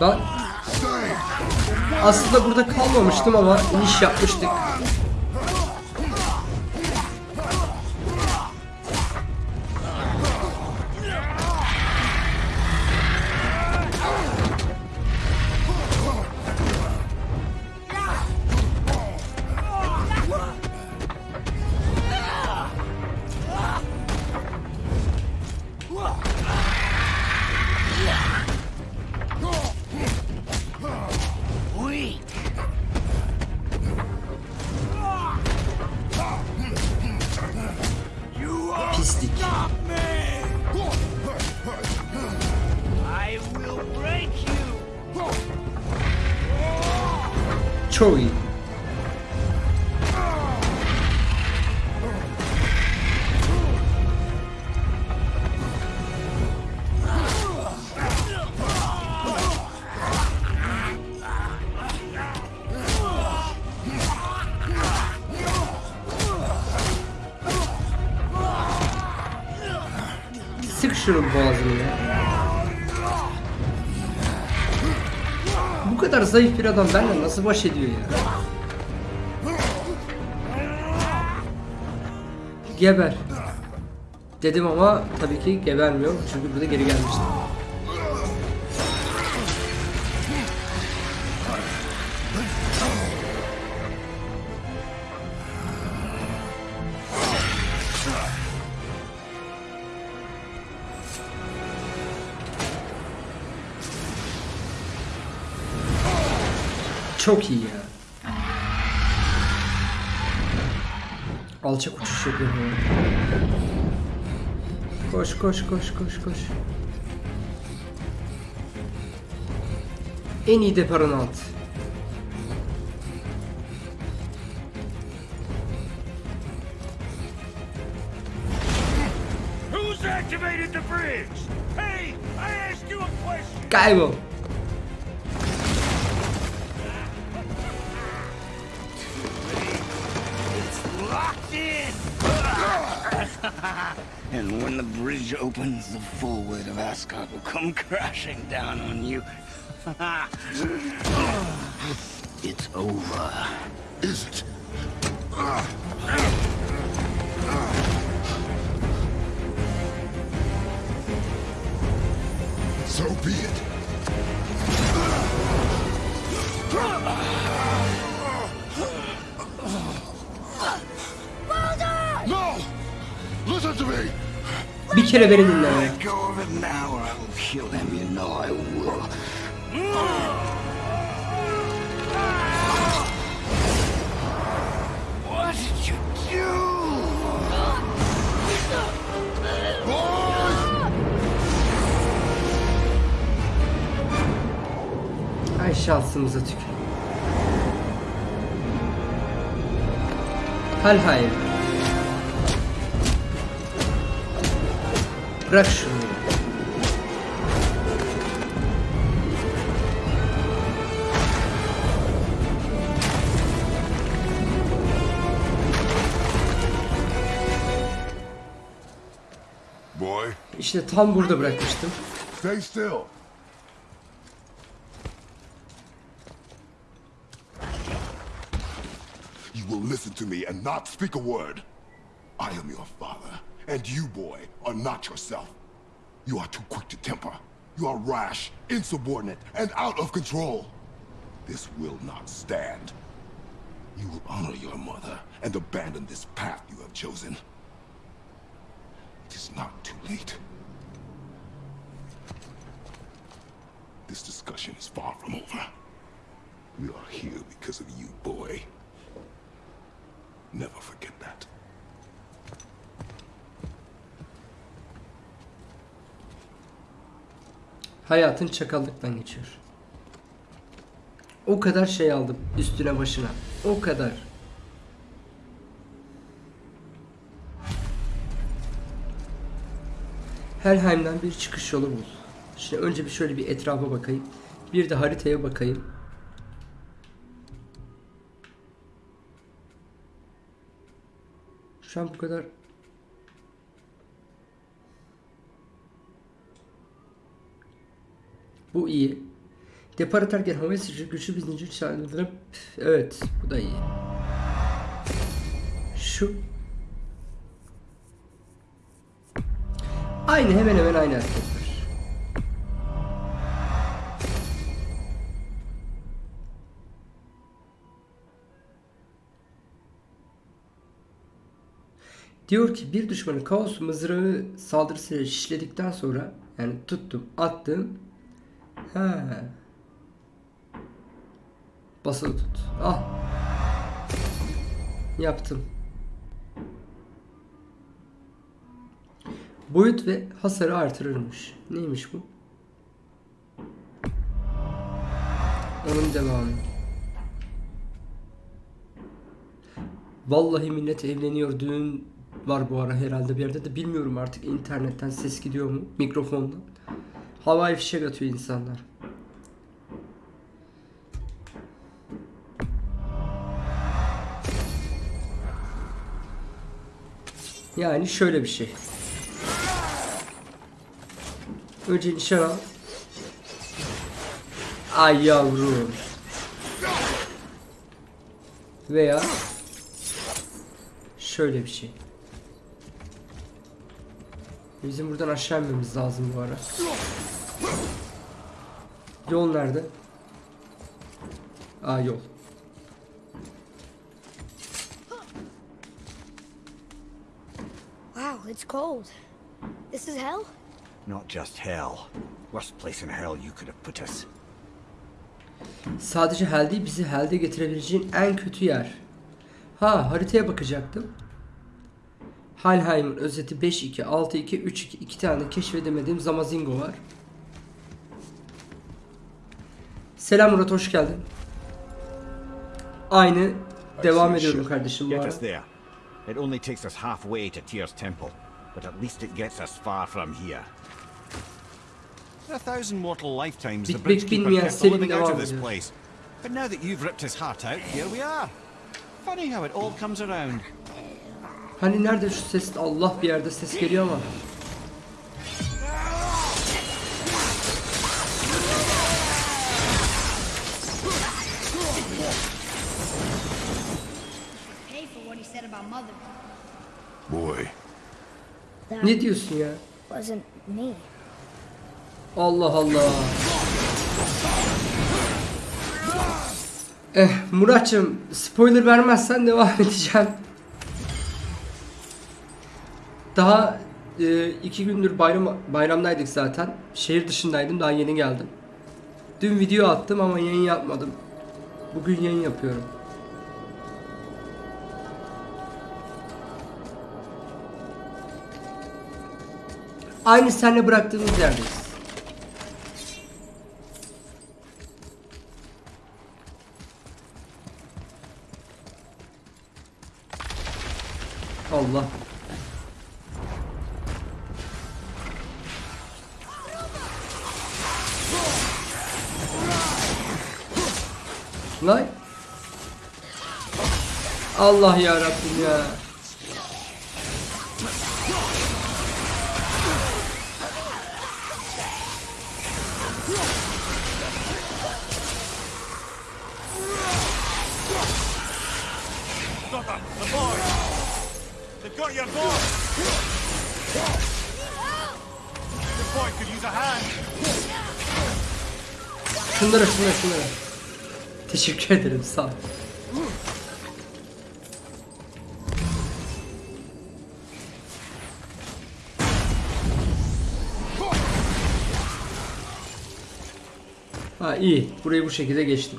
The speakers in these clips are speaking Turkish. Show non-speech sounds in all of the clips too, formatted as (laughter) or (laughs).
Lan aslında burada kalmamıştım ama iniş yapmıştık. Şunun boğazını ya. Bu kadar zayıf bir adam benimle nasıl baş ediyor ya? Geber. Dedim ama tabii ki gebermiyor çünkü burada geri gelmişti. Çok iyi ya. Alçak uçuş yapıyor bu. Koş koş koş koş koş. En iyi deparını at. Bridge the full weight of Ascot will come crashing down on you. (laughs) it's over. Is it? So be it. What did you do? Ay şansımıza tükür. Hal hayır. Bırak şunu. Boy, İşte tam burada bırakmıştım. stay still. You will listen to me and not speak a word. I am your father, and you, boy, are not yourself. You are too quick to temper. You are rash, insubordinate, and out of control. This will not stand. You will honor your mother and abandon this path you have chosen. It is not too late. This discussion is far from over. We are here because of you, boy. Never forget that. Hayatın çakallıktan geçiyor. O kadar şey aldım üstüne başına. O kadar. Helheim'den bir çıkış yolu bul. Şimdi önce bir şöyle bir etrafa bakayım. Bir de haritaya bakayım. Şu an bu kadar Bu iyi. Depar atarken havaya sıçrayıp güçlü bir zincir çağrılırıp evet bu da iyi. Şu Aynı hemen hemen aynı hareketler. Diyor ki bir düşmanı kaos mızrağı saldırısıyla şişledikten sonra yani tuttum attım. Ha. Basılı tut. Ah. Yaptım. Boyut ve hasarı artırırmış. Neymiş bu? Onun devamı. Vallahi millet evleniyor düğün var bu ara herhalde bir yerde de bilmiyorum artık internetten ses gidiyor mu mikrofondan. Havai fişek atıyor insanlar. Yani şöyle bir şey. Önce nişan al. Ay yavrum. Veya şöyle bir şey. Bizim buradan aşağı inmemiz lazım bu ara. Yol nerede? Aa yol. Wow, it's cold. This is hell? Not just hell. Worst place in hell you could have put us. Sadece hell değil bizi hell'de getirebileceğin en kötü yer. Ha haritaya bakacaktım. Halheim'in özeti 5-2, 6-2, 3-2 iki tane keşfedemediğim Zamazingo var. Selam Murat hoş geldin. Aynı devam ediyorum kardeşim bu Get ara. us there. It only takes us halfway to Tyr's temple, but at least it gets us far from here. A thousand mortal lifetimes, the Bitmek bridge keeper bilmeyen kept living out of this place. But now that you've ripped his heart out, here we are. Funny how it all comes around. Hani nerede şu ses? Allah bir yerde ses geliyor ama. Boy, That Ne diyorsun ya? wasn't me. Allah Allah. Eh Muratçım spoiler vermezsen devam (laughs) edeceğim. Daha e, iki gündür bayram bayramdaydık zaten. Şehir dışındaydım daha yeni geldim. Dün video attım ama yayın yapmadım. Bugün yayın yapıyorum. Aynı senle bıraktığımız yerdeyiz. Allah. Lan. Allah ya Rabbim ya. Şunlara şunlara şunlara. Teşekkür ederim sağ ol. Ha iyi. Burayı bu şekilde geçtim.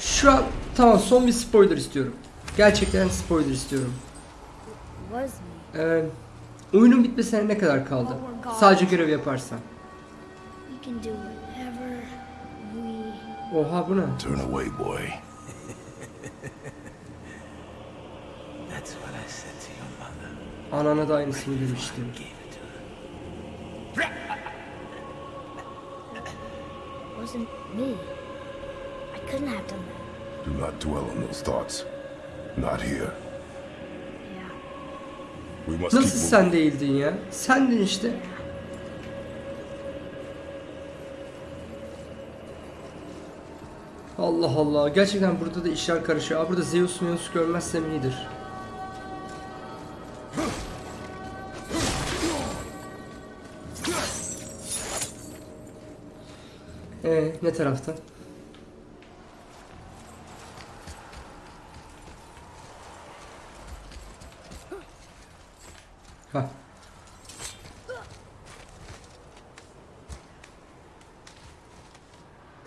Şu an tamam son bir spoiler istiyorum. Gerçekten spoiler istiyorum. Ee, oyunun bitmesine ne kadar kaldı? Sadece görev yaparsan. Oha bu ne? turn away, boy. That's what I said to your mother. Anana da aynısını demiştim. wasn't me. I couldn't have done that. Do not dwell on those thoughts. Not here. Nasıl sen değildin ya? Sendin işte. Allah Allah. Gerçekten burada da işler karışıyor. Aa, burada Zeus Zeus görmezsem iyidir. Ee, ne tarafta?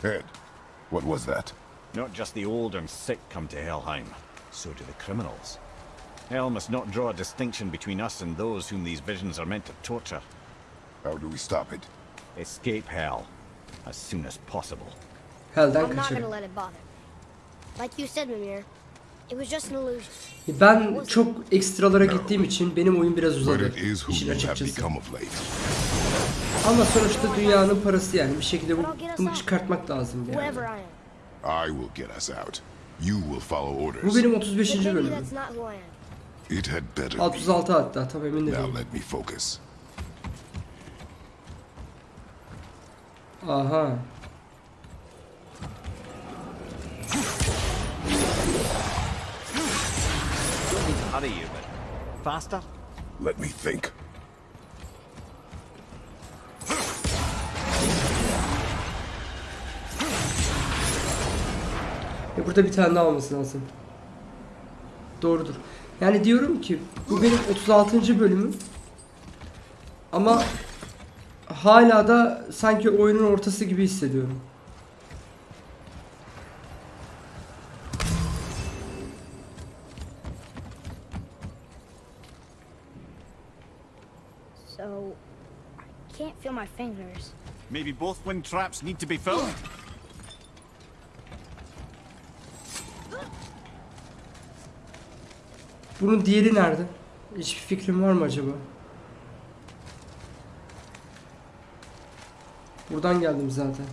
Ed, what was that? Not just the old and sick come to Helheim, so do the criminals. Hell must not draw a distinction between us and those whom these visions are meant to torture. How do we stop it? Escape Hell as soon as possible. Hell'den I'm not gonna let it bother. Like you said, Mimir, it was just an illusion. Ben çok ekstralara gittiğim için benim oyun biraz But uzadı. it is who işin you have açıkçası. Ama sonuçta dünyanın parası yani bir şekilde bu, bunu çıkartmak lazım yani. I will get us out. You will follow orders. Bu benim 35. But maybe bölümüm. It had better be. 36 hatta tam emin de Now değilim. let me focus. Aha. Hurry you, but faster? Let me think. E burada bir tane daha olması lazım. Doğrudur. Yani diyorum ki bu benim 36. bölümüm. Ama hala da sanki oyunun ortası gibi hissediyorum. So, I can't feel my fingers. Maybe both wind traps need to be filled? (gasps) (laughs) Bunun diğeri nerede? Hiçbir fikrim var mı acaba? Buradan geldim zaten.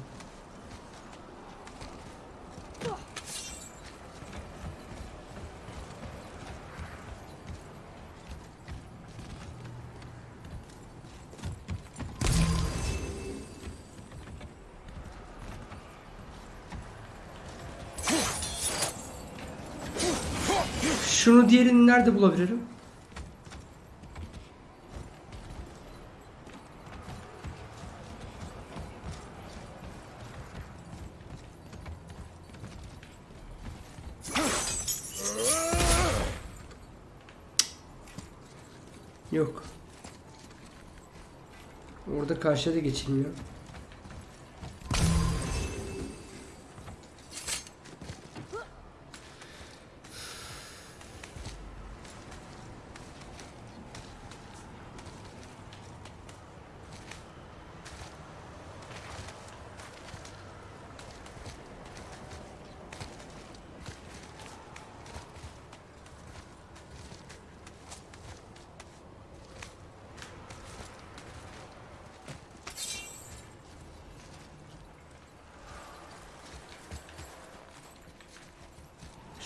Şunu diğerini nerede bulabilirim? Yok. Orada karşıya da geçilmiyor.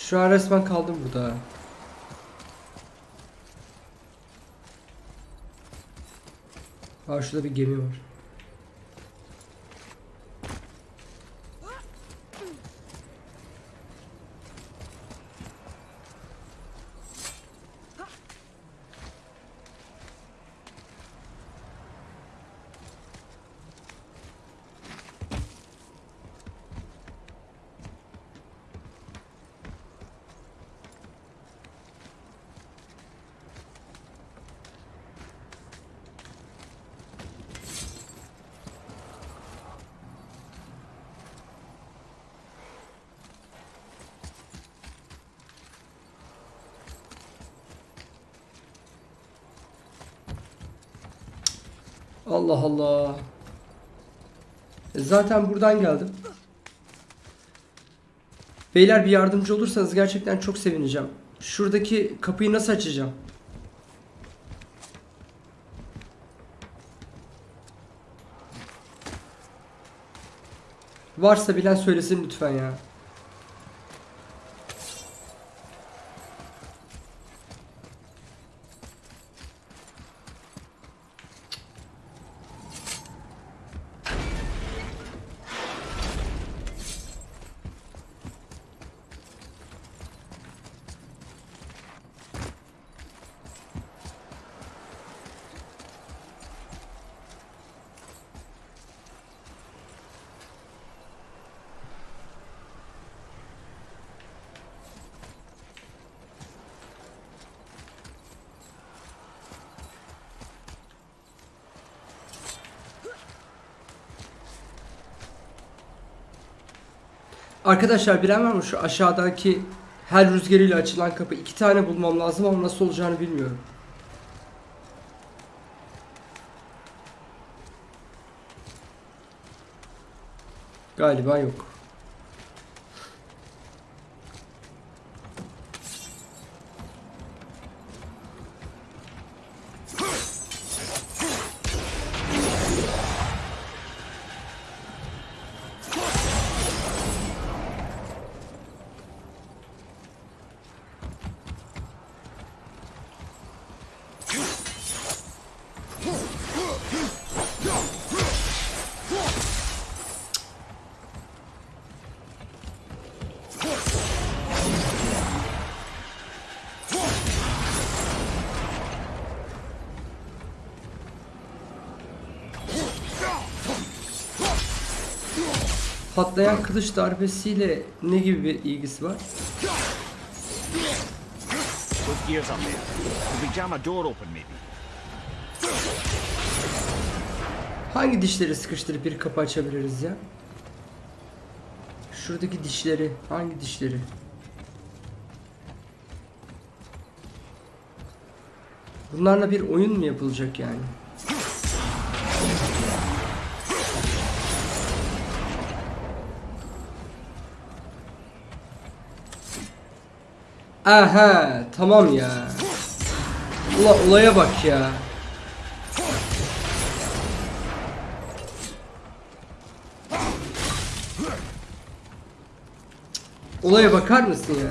Şu an resmen kaldım burada. Aa şurada bir gemi var. Allah Allah. E, Zaten buradan geldim. Beyler bir yardımcı olursanız gerçekten çok sevineceğim. Şuradaki kapıyı nasıl açacağım? Varsa bilen söylesin lütfen ya. Arkadaşlar bilen var mı şu aşağıdaki her rüzgarıyla açılan kapı iki tane bulmam lazım ama nasıl olacağını bilmiyorum. Galiba yok. Patlayan kılıç darbesiyle ne gibi bir ilgisi var? Hangi dişleri sıkıştırıp bir kapı açabiliriz ya? Şuradaki dişleri, hangi dişleri? Bunlarla bir oyun mu yapılacak yani? Aha, tamam ya. Ula olaya bak ya. Olaya bakar mısın ya?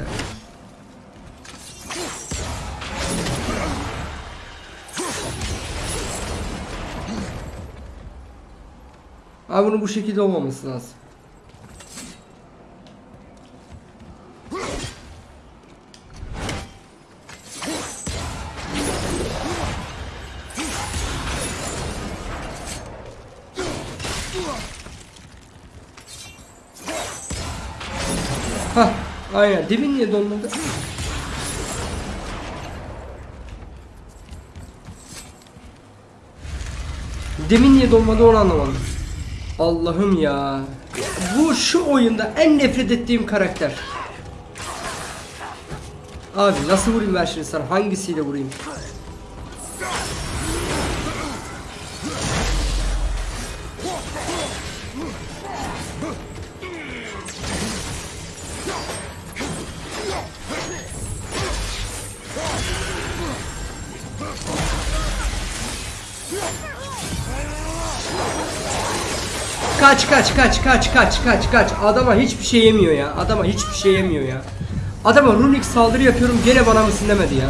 Abi bunun bu şekilde olmaması lazım. Hah, aynen. Demin niye dolmadı? Demin niye dolmadı onu anlamadım. Allah'ım ya. Bu şu oyunda en nefret ettiğim karakter. Abi nasıl vurayım ben şimdi sana? Hangisiyle vurayım? Kaç kaç kaç kaç kaç kaç. Adama hiçbir şey yemiyor ya. Adama hiçbir şey yemiyor ya. Adama runik saldırı yapıyorum gene bana mısın demedi ya.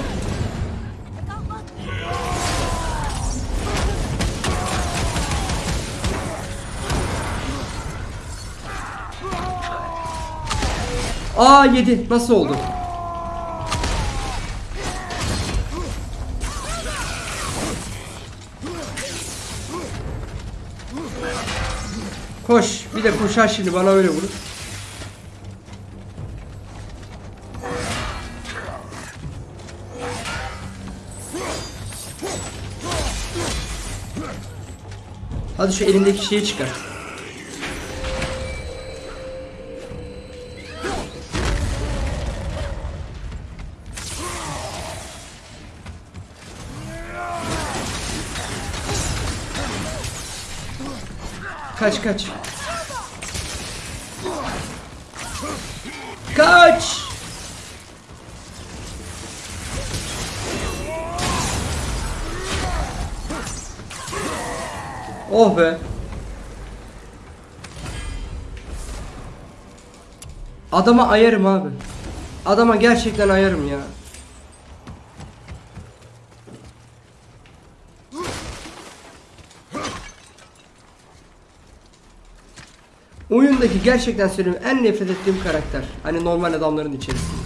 Aa yedi. Nasıl oldu? De koşar şimdi bana öyle vurur. Hadi şu elindeki şeyi çıkar. Kaç kaç. Oh be. Adama ayarım abi. Adama gerçekten ayarım ya. Oyundaki gerçekten söylüyorum en nefret ettiğim karakter. Hani normal adamların içerisinde.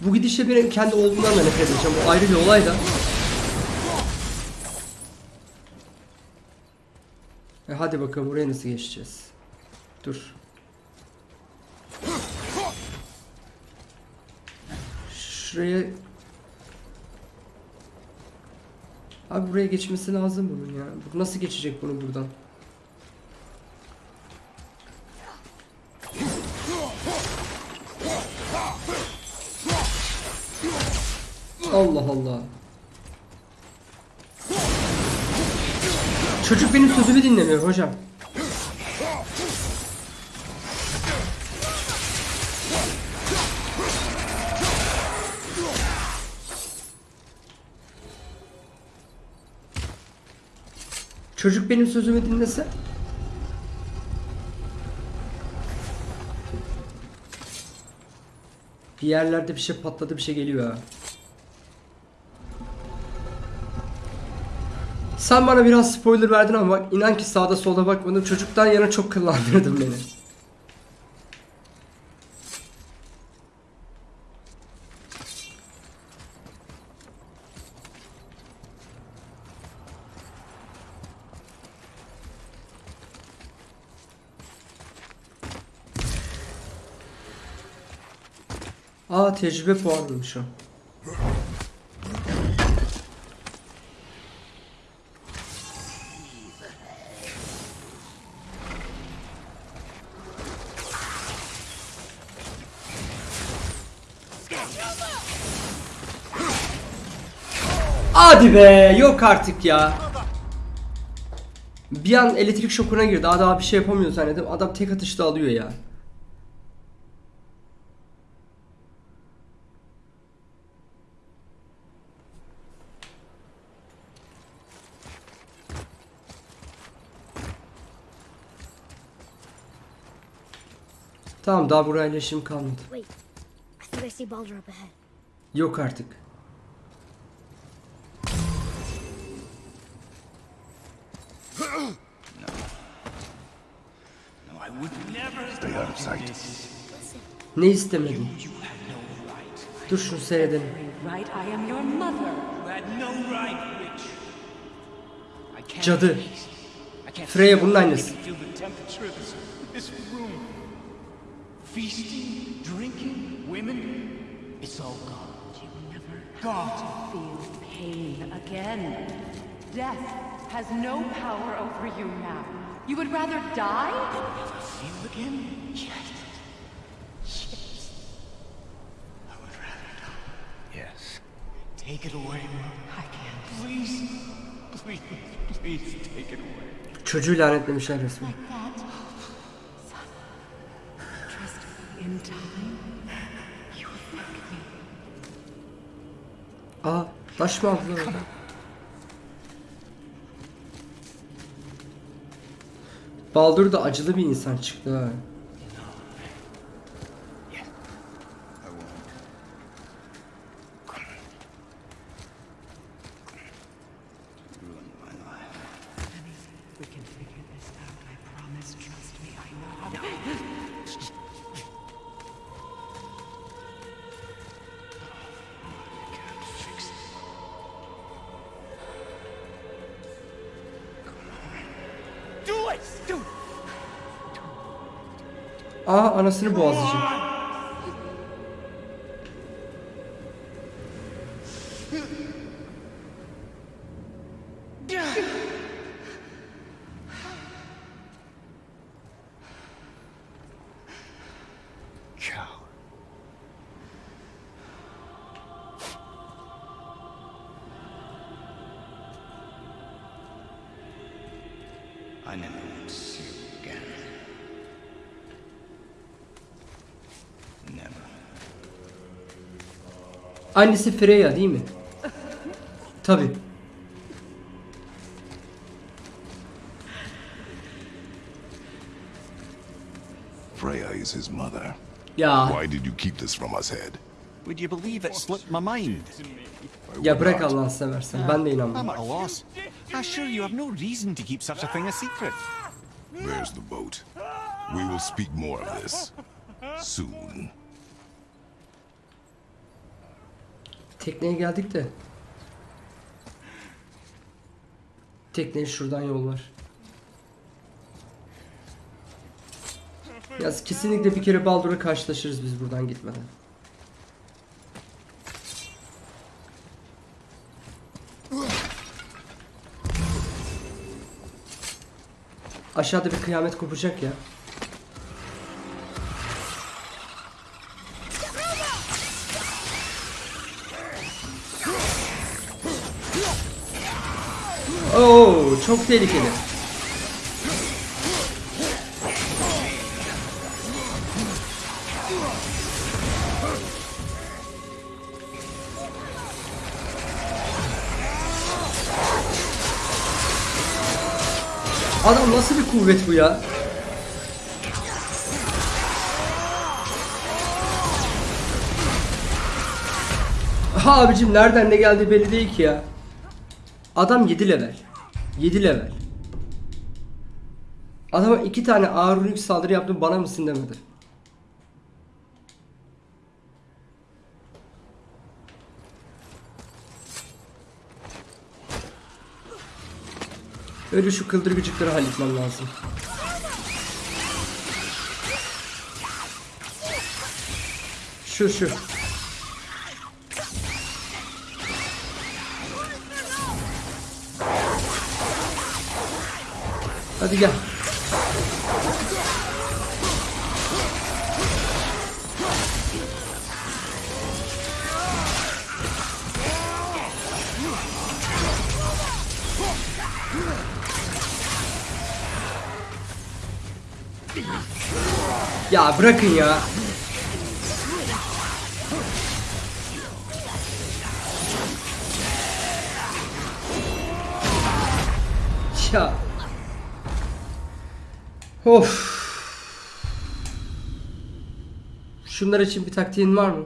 Bu gidişle benim kendi olduğumdan da nefret edeceğim. Bu ayrı bir olay da. E hadi bakalım buraya nasıl geçeceğiz? Dur. Şuraya... Abi buraya geçmesi lazım bunun ya. Bu Nasıl geçecek bunu buradan? Allah Allah. Çocuk benim sözümü dinlemiyor hocam. Çocuk benim sözümü dinlese. Bir yerlerde bir şey patladı bir şey geliyor ha. Sen bana biraz spoiler verdin ama bak inan ki sağda solda bakmadım. Çocuktan yana çok kıllandırdın beni. Aa tecrübe puanıymış o. Hadi be yok artık ya. Bir an elektrik şokuna girdi. Daha bir şey yapamıyor zannettim. Adam tek atışta alıyor ya. Tamam daha burayla işim kalmadı. Wait. I think I see Baldur up ahead. Yok artık. No, I would never Stay out of sight. Ne istemedin? Dur şunu seyredelim. Right, I am your mother. You had no right, witch. I can't Cadı. I can't Freya bunun I annesi. can feel the temperature of this, this room. Feasting, drinking, women. It's all gone. You will never Gone. feel pain again. Death has no power over you now. You would rather die? Feel again? Yes. I would rather die. Yes. Take it away, Mom. I can't. Please. Please. Please take it away. Çocuğu lanetlemişler resmen. Like that? Son. Trust me, in time, you will thank me. Aa taş mı aldılar orada? Baldur da acılı bir insan çıktı ha. Aa anasını boğazlayacak. Annesi Freya değil mi? Tabi. Freya is his mother. Ya Why did you keep this from us, Head? Would you believe it slipped my mind? I ya would bırak not. Allah'ını seversen. Ben de I'm inanmam. at a loss. I assure you have no reason to keep such a thing a secret. There's the boat. We will speak more of this soon. Tekneye geldik de. Tekneye şuradan yol var. Yaz kesinlikle bir kere Baldur'la karşılaşırız biz buradan gitmeden. Aşağıda bir kıyamet kopacak ya. Oo çok tehlikeli. Adam nasıl bir kuvvet bu ya? Ha abicim nereden ne geldi belli değil ki ya. Adam 7 level. 7 level. Adama iki tane ağır yük saldırı yaptım bana mısın demedi. Öyle şu kıldırgıcıkları halletmem lazım. Şu şu. Hadi gel. Ya bırakın ya. Of. Şunlar için bir taktiğin var mı?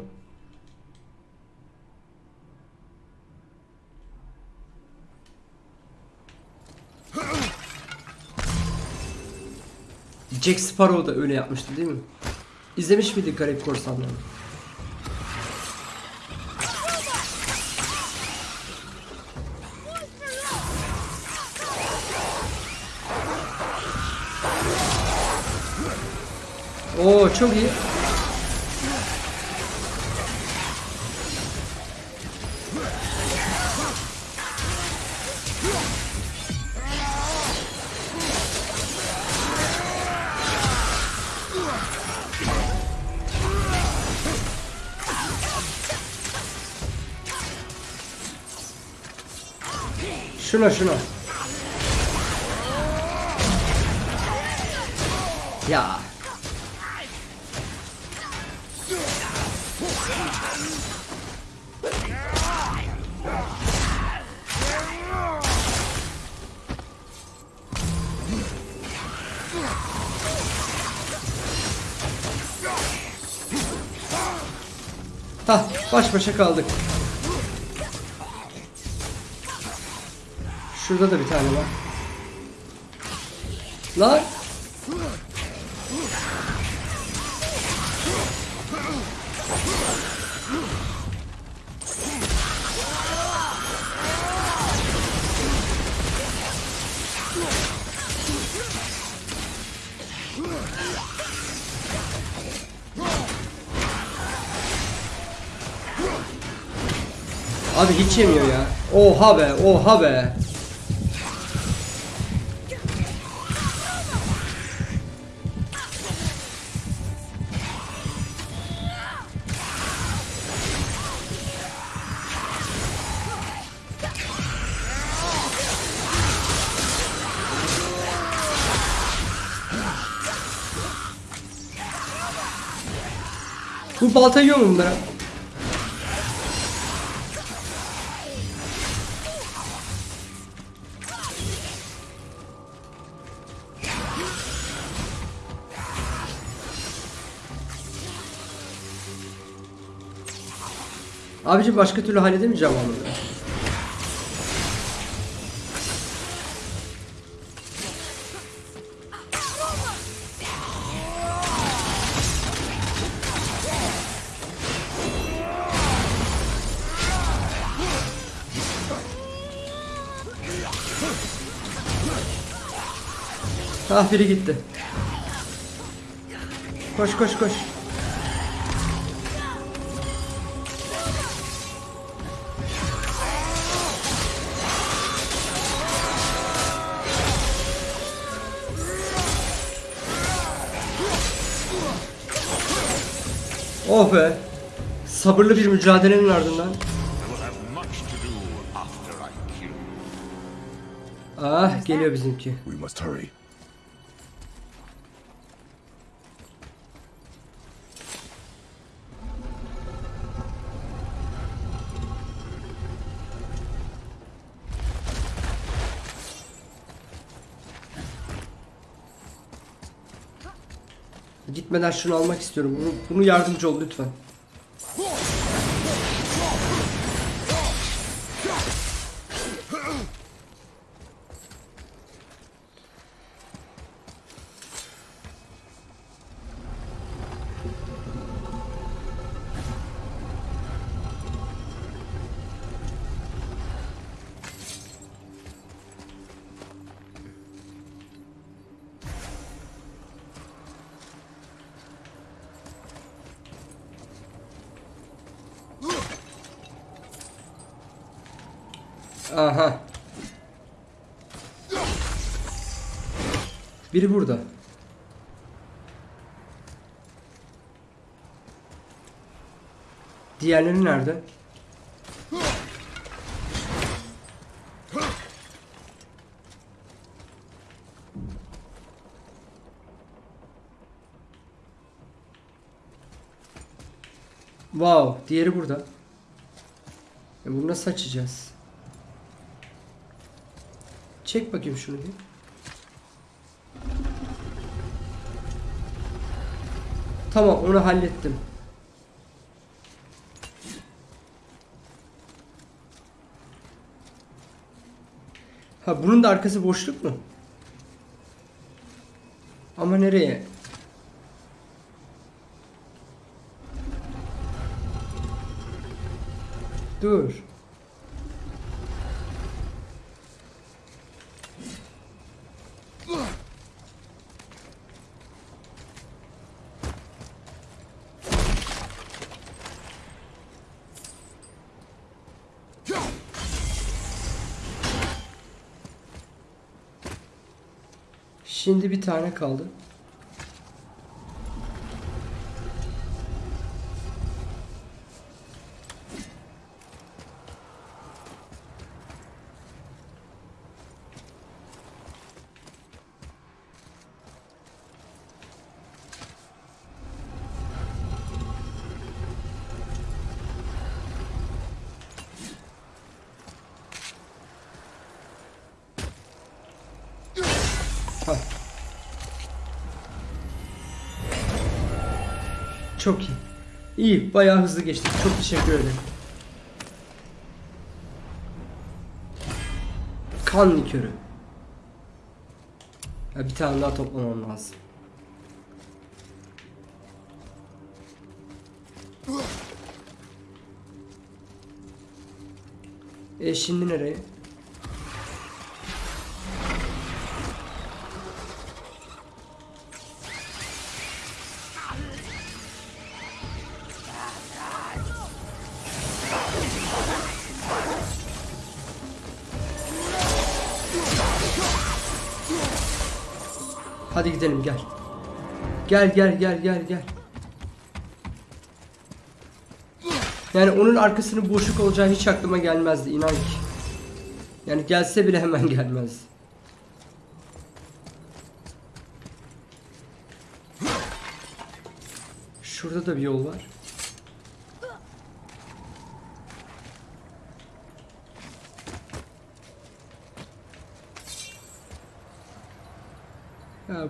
Jack Sparrow da öyle yapmıştı değil mi? İzlemiş miydik Garip Korsanları? Oo çok iyi. Şuna şuna. Ya. Hah baş başa kaldık. Şurada da bir tane var. Lan. Hiç yemiyor ya. Oha be, oha be. Bu balta yiyor mu bunlara? Abicim başka türlü halledemeyeceğim onu. Ah biri gitti. Koş koş koş. Oh be. Sabırlı bir mücadelenin ardından. Ah geliyor bizimki. We must hurry. Gitmeden şunu almak istiyorum. Bunu, bunu yardımcı ol lütfen. Aha. Biri burada. Diğerleri nerede? Wow, diğeri burada. E bunu nasıl açacağız? Çek bakayım şunu bir. Tamam onu hallettim. Ha bunun da arkası boşluk mu? Ama nereye? Dur. Şimdi bir tane kaldı. Hah. Çok iyi. İyi, bayağı hızlı geçtik. Çok teşekkür ederim. Kan likörü. Ya bir tane daha toplamam lazım. E şimdi nereye? Gidelim gel. Gel gel gel gel gel. Yani onun arkasının boşluk olacağı hiç aklıma gelmezdi inan ki. Yani gelse bile hemen (laughs) gelmez. Şurada da bir yol var.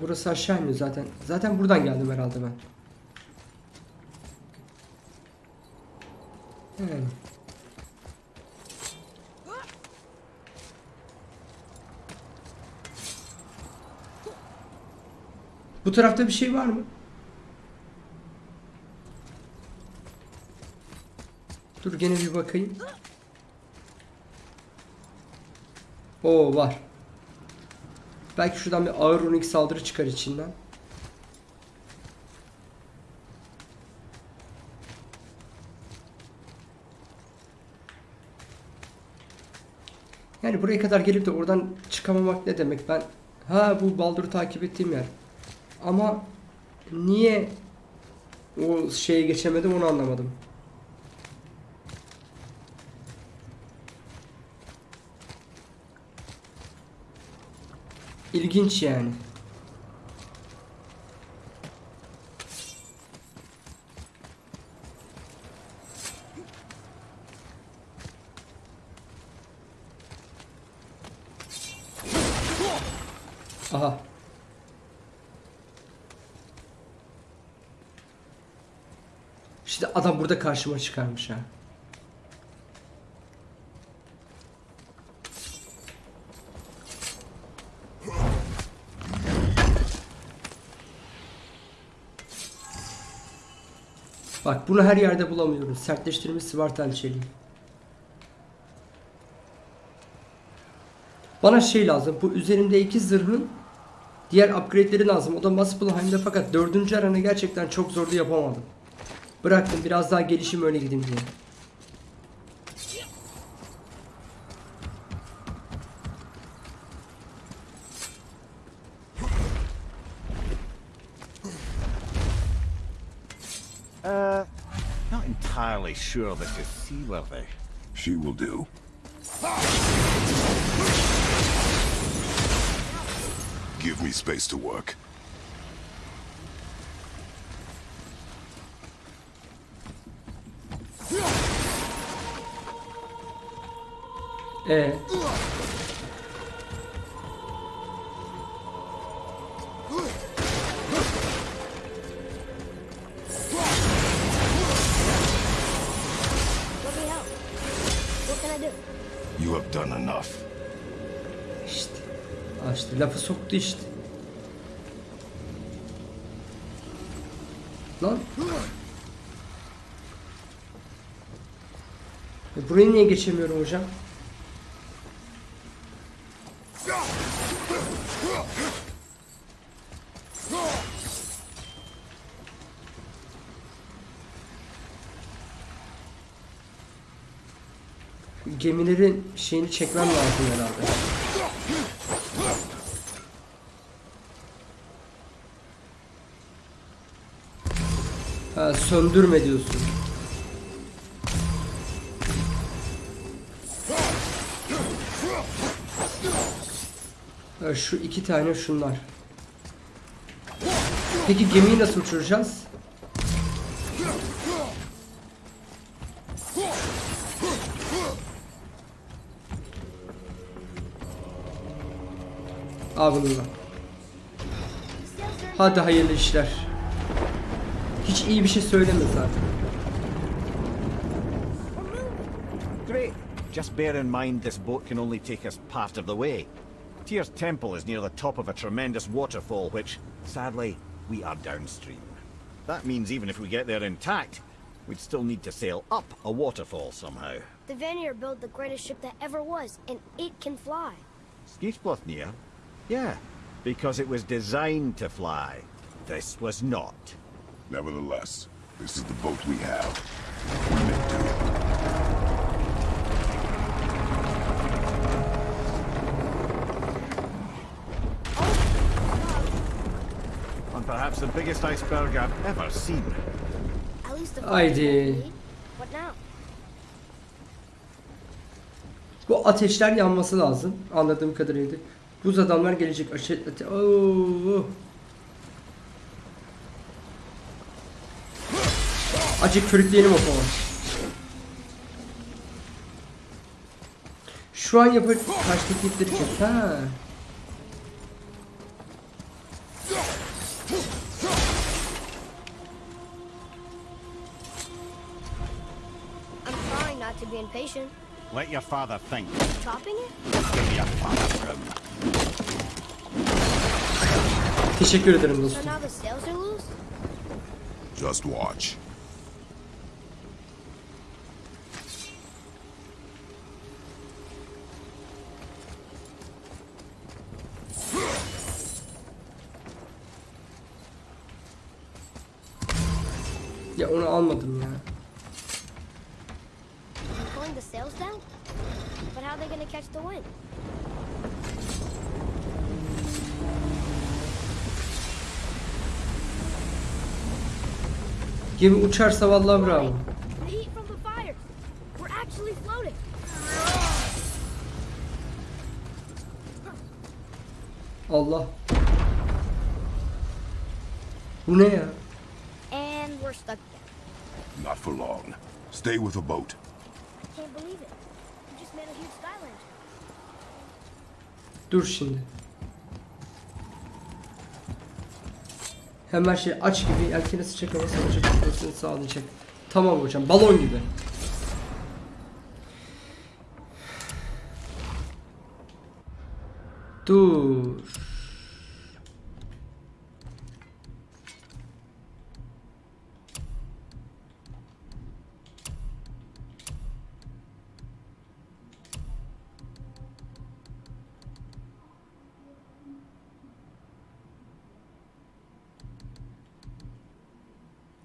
Burası aşağı iniyor zaten. Zaten buradan geldim herhalde ben. Yani. Bu tarafta bir şey var mı? Dur gene bir bakayım. Oo var. Belki şuradan bir ağır runik saldırı çıkar içinden. Yani buraya kadar gelip de oradan çıkamamak ne demek? Ben ha bu Baldur'u takip ettiğim yer. Ama niye o şeye geçemedim onu anlamadım. İlginç yani. Aha. İşte adam burada karşıma çıkarmış ha. Bak bunu her yerde bulamıyoruz. Sertleştirilmiş Svartal çeliği. Bana şey lazım. Bu üzerimdeki zırhın diğer upgrade'leri lazım. O da Muspelheim'de fakat dördüncü aranı gerçekten çok zordu yapamadım. Bıraktım biraz daha gelişim öyle gideyim diye. Entirely sure this is seaworthy. She will do. Give me space to work. E İşte lafı soktu işte. Lan. E, Burayı niye geçemiyorum hocam? Gemilerin şeyini çekmem lazım herhalde. Söndürme diyorsun. Şu iki tane şunlar. Peki gemiyi nasıl uçuracağız? Al bunu. Hadi hayırlı işler. Hiç iyi bir şey söyleme zaten. Great. Just bear in mind this boat can only take us part of the way. Tyr's temple is near the top of a tremendous waterfall, which, sadly, we are downstream. That means even if we get there intact, we'd still need to sail up a waterfall somehow. The Vanir built the greatest ship that ever was, and it can fly. Skisblothnia? Yeah, because it was designed to fly. This was not. Nevertheless, this is the boat we have. We make do. And perhaps the biggest iceberg I've ever seen. At least the Haydi. What now? Bu ateşler yanması lazım. Anladığım kadarıyla. Buz adamlar gelecek. Aşe ate Oo. Acık körükleyelim o zaman. Şu an yapar karşıdaki ipleri kes. Ha. To be impatient. Let your father think. Chopping it? Give me a father room. Teşekkür ederim So dostum. now the sails are loose? Just watch. Ya onu almadım ya. You pulling the sails down? But how are they gonna catch the wind? Gemi uçarsa vallahi bravo. Allah. Bu ne ya? And we're stuck. Not for long. Stay with the boat. I can't believe it. We just made a huge sky lantern. Dur şimdi. Hemen şey aç gibi yelkeni sıcak hava savaşı tutmasını sağlayacak. Tamam hocam balon gibi. Dur.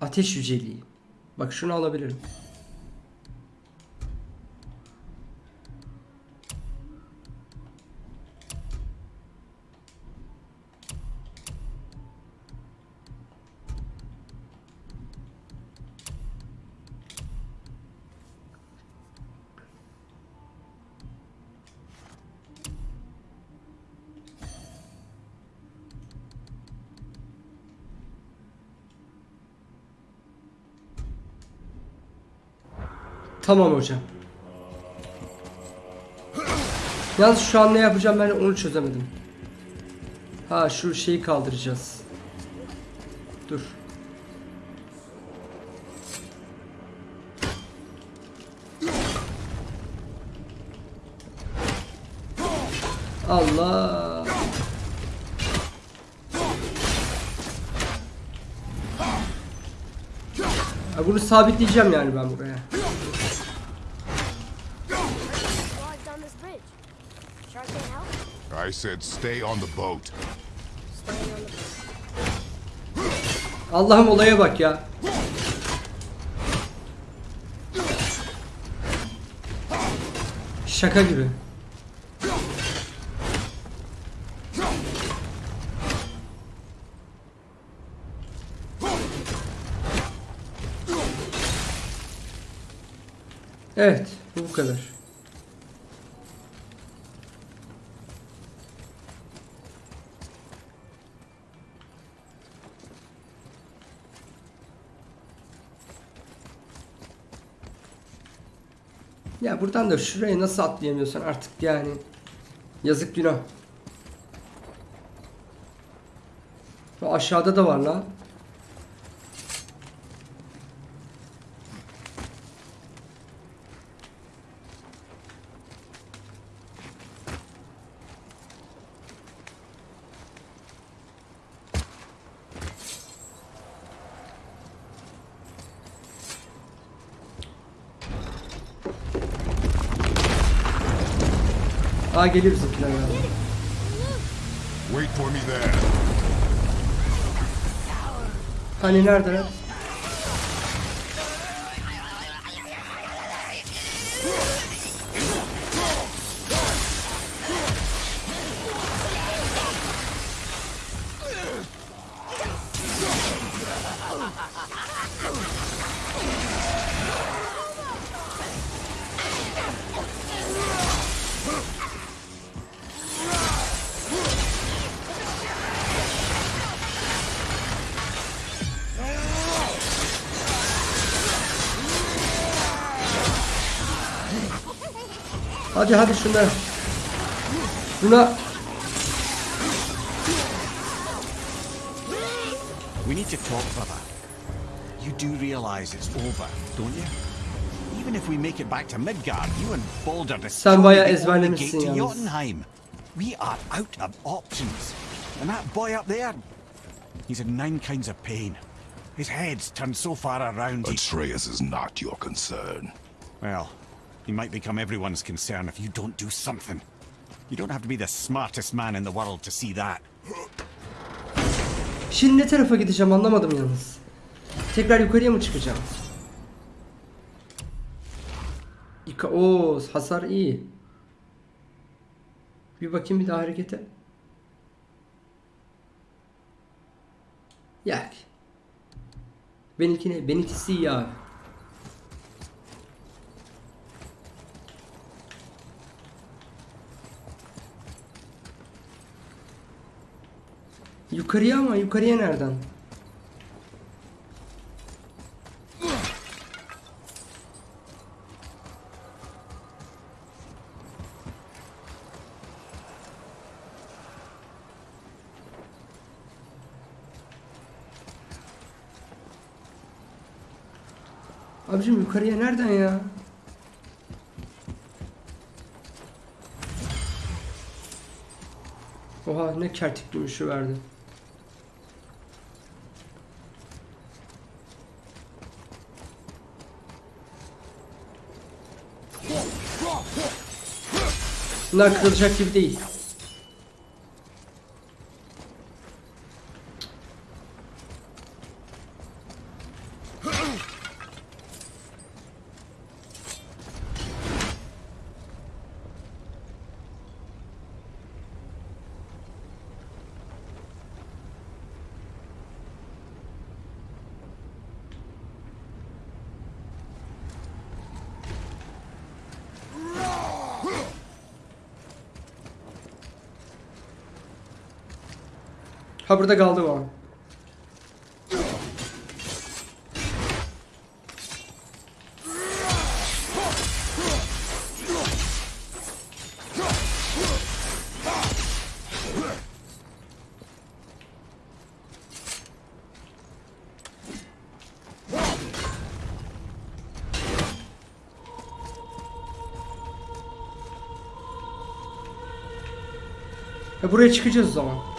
Ateş yüceliği. Bak şunu alabilirim. Tamam hocam. Yalnız şu an ne yapacağım ben onu çözemedim. Ha şu şeyi kaldıracağız. Dur. Allah. Ha, bunu sabitleyeceğim yani ben buraya. I said stay on the boat. Allah'ım olaya bak ya. Şaka gibi. Evet, bu kadar. Buradan da şuraya nasıl atlayamıyorsun artık yani. Yazık günah. Bu aşağıda da var lan. Aa geliyor bizimkiler galiba. Wait for me there. Hani neredeler? Hadi hadi şunlar. Buna We need to talk, brother. You do realize it's over, don't you? Even if we make it back to Midgard, you and Balder destroy bayağı the only ezberlemişsin gate to. Jotunheim. We are out of options. And that boy up there, he's in nine kinds of pain. His head's turned so far around. He... Atreus is not your concern. Well, he might become everyone's concern if you don't do something. You don't have to be the smartest man in the world to see that. şimdi ne tarafa gideceğim anlamadım yalnız. Tekrar yukarıya mı çıkacağım? İka o hasar iyi. Bir bakayım bir daha harekete. Yani. Benimkine, benimkisi iyi abi. Yukarıya ama yukarıya nereden? Abicim yukarıya nereden ya? Oha ne kertik gümüşü verdi. Bunlar kırılacak gibi değil. Burada kaldı o an. Ha buraya çıkacağız o zaman.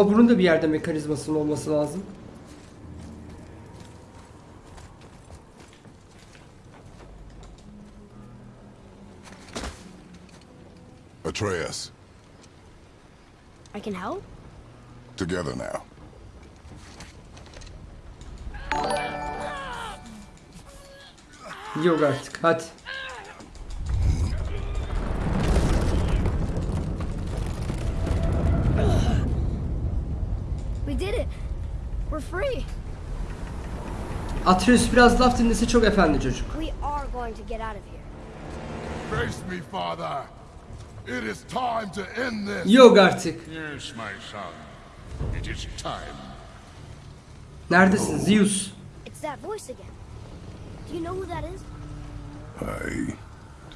Ama bunun da bir yerde mekanizmasının olması lazım. Atreus, I can help? together now. Yok artık hadi. Atreus biraz laf dinlese çok efendi çocuk. We are going to get out of here. Face me, father. It is time to end this. Yok artık. Yes, my son. It is time. Neredesin Zeus? It's that voice again. Do you know who that is? I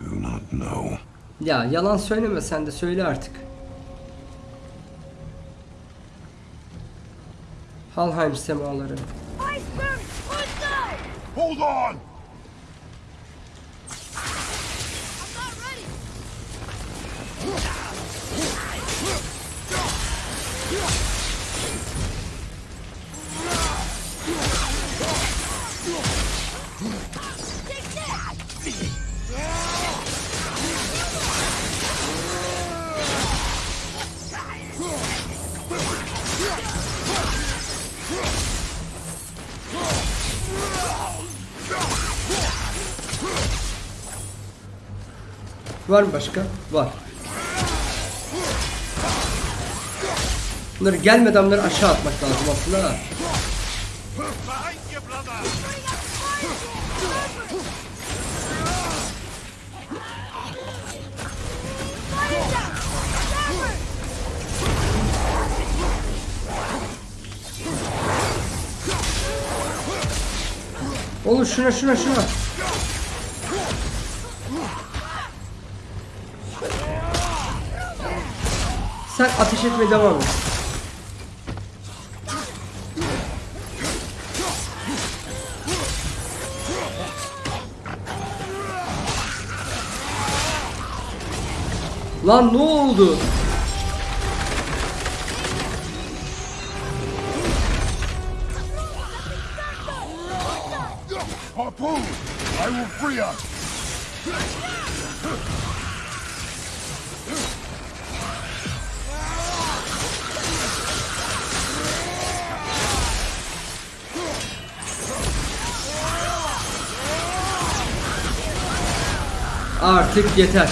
do not know. Ya yalan söyleme sen de söyle artık. Halheim semaları. Iceberg! Let's go! Hold on! Var mı başka? Var. Bunları gelmeden bunları aşağı atmak lazım aslında. ha. Oğlum şuna şuna şuna. Sen ateş etmeye devam et. Lan ne oldu? Artık yeter.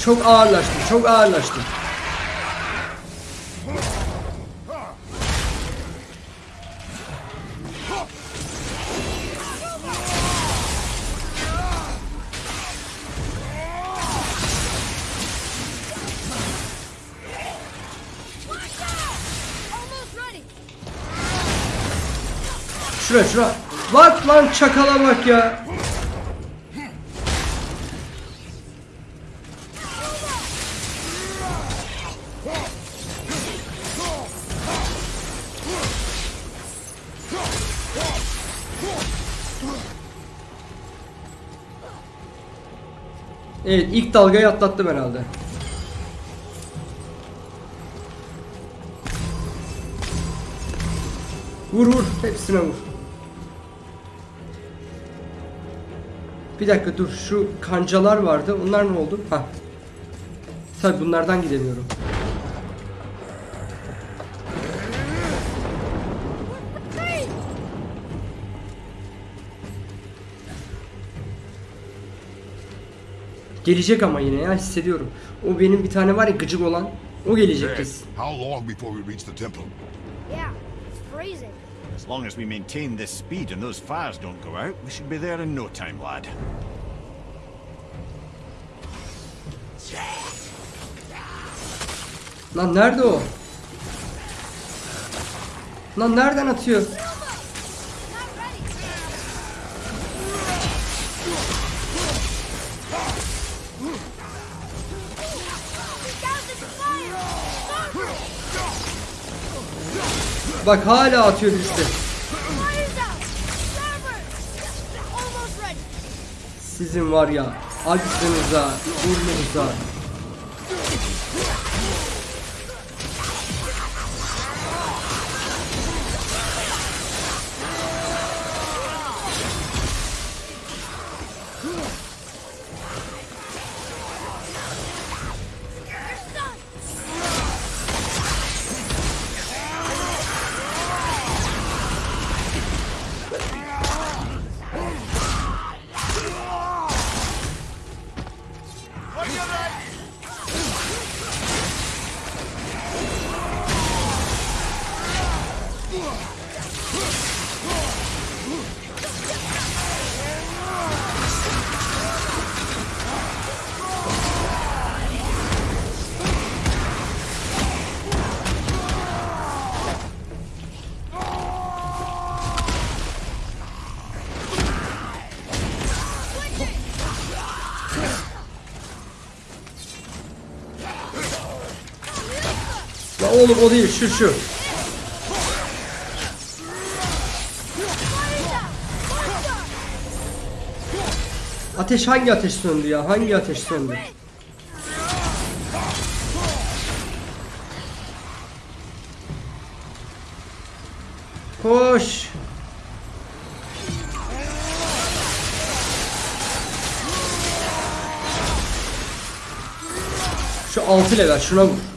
Çok ağırlaştı, çok ağırlaştı. Şura şura. Bak lan çakala bak ya. Evet ilk dalgayı atlattım herhalde. Vur vur hepsine vur. Bir dakika dur şu kancalar vardı onlar ne oldu? Ha. Tabi bunlardan gidemiyorum. Gelecek ama yine ya hissediyorum. O benim bir tane var ya gıcık olan. O gelecek kesin. As long as we maintain this speed and those fires don't go out, we should be there in no time, lad. Lan nerede o? Lan nereden atıyor? Bak hala atıyor ready. Sizin var ya aklınıza, burnunuza. Oğlum o değil şu şu. Ateş hangi ateş söndü ya? Hangi ateş söndü? Koş. Şu 6 level şuna vur.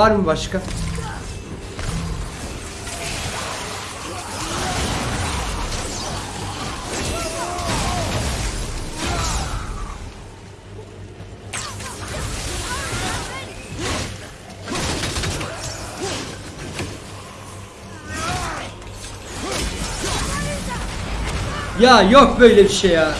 Var mı başka? Ya yok böyle bir şey ya.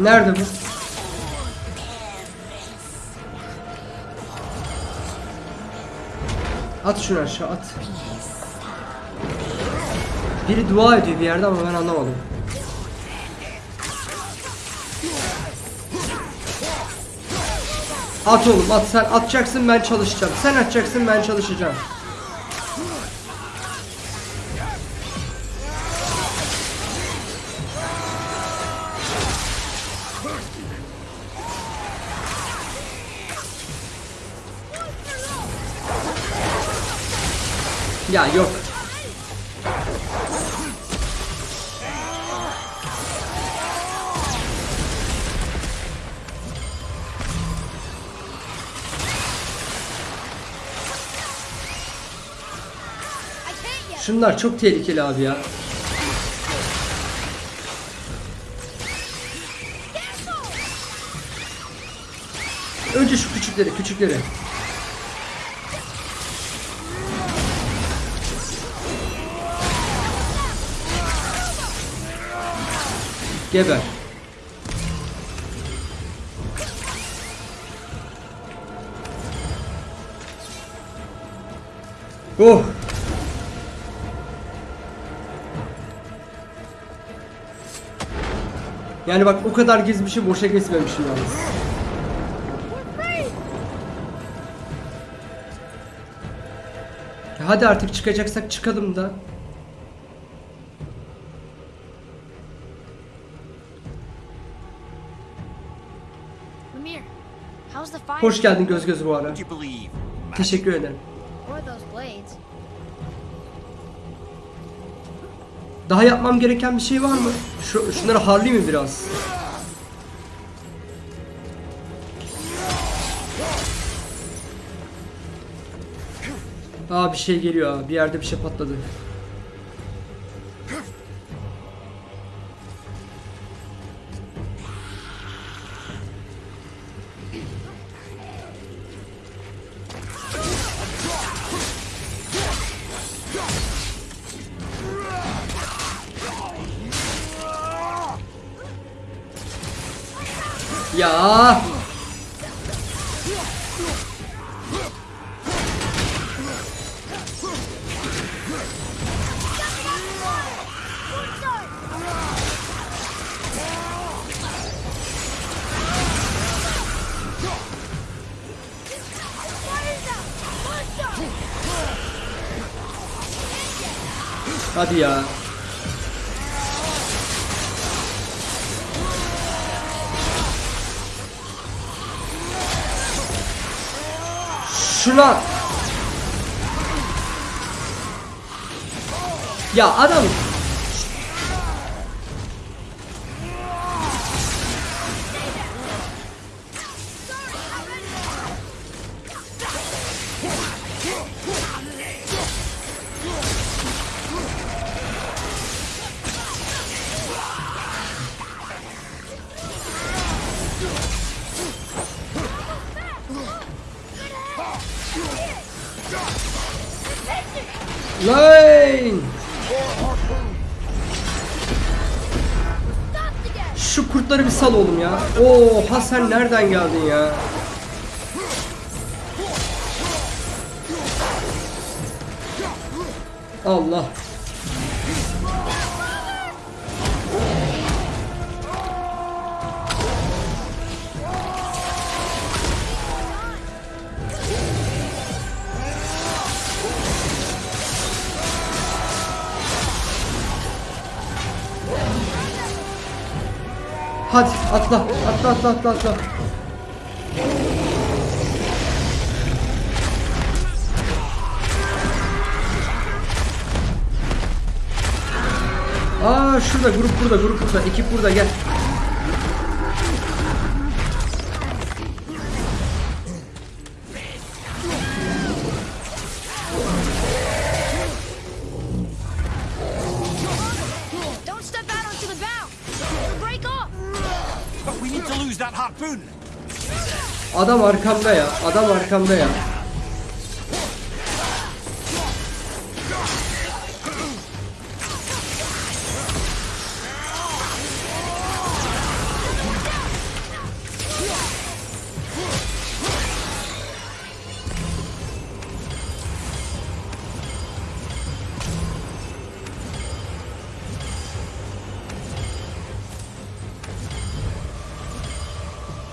Nerede bu? At şunu aşağı at. Biri dua ediyor bir yerde ama ben anlamadım. At oğlum at sen atacaksın ben çalışacağım. Sen atacaksın ben çalışacağım. Şunlar çok tehlikeli abi ya. Önce şu küçükleri, küçükleri. Geber. Oh. Yani bak o kadar gezmişim boşa gezmemişim yalnız. Hadi artık çıkacaksak çıkalım da. Hoş geldin göz göz bu ara. Teşekkür ederim. Daha yapmam gereken bir şey var mı? Şu, şunları harlayayım mı biraz? Aa bir şey geliyor ha. Bir yerde bir şey patladı. Ya adam. Lan! Şu kurtları bir sal oğlum ya. Oha sen nereden geldin ya? Allah. Atla. Atla atla atla atla. Aa şurada grup burada grup burada ekip burada gel. Adam arkamda ya. Adam arkamda ya.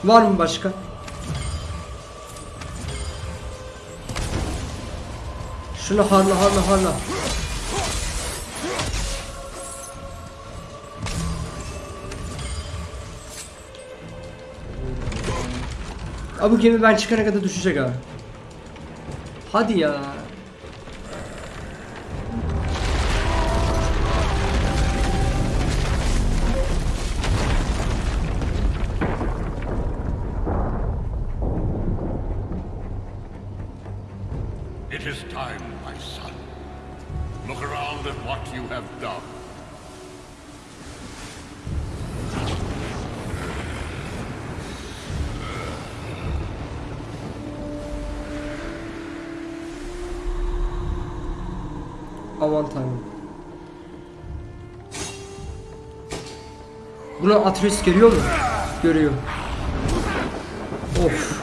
Var mı başka? Şunu harla harla harla. Abi bu gemi ben çıkana kadar düşecek ha. Hadi ya. Bunu Atreus görüyor mu? Görüyor. Of.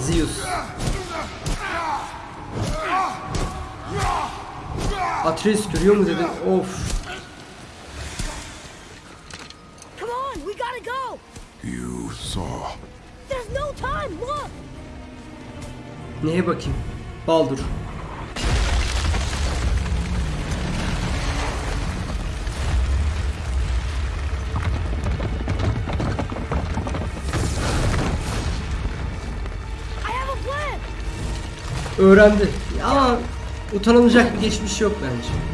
Zeus. Atreus görüyor mu dedim. Of. Come on, we gotta go. You saw. There's no time. Look. Neye bakayım? Baldur. Öğrendi. Ama utanılacak bir geçmiş yok bence.